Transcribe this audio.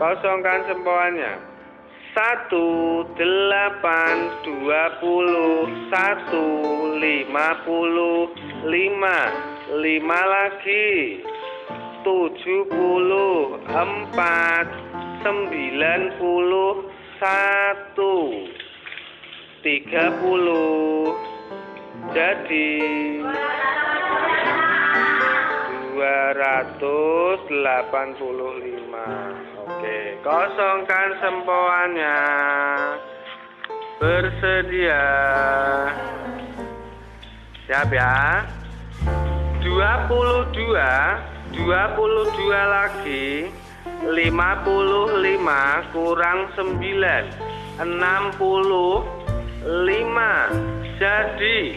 kosongkan sempoannya. Satu delapan dua puluh satu lima puluh lima lima lagi. tujuh puluh empat sembilan puluh satu tiga puluh. Jadi dua ratus delapan puluh lima. Oke kosongkan sempoannya. Bersedia. Siap ya. dua puluh dua dua puluh dua lagi. lima puluh lima kurang sembilan. enam puluh lima. Jadi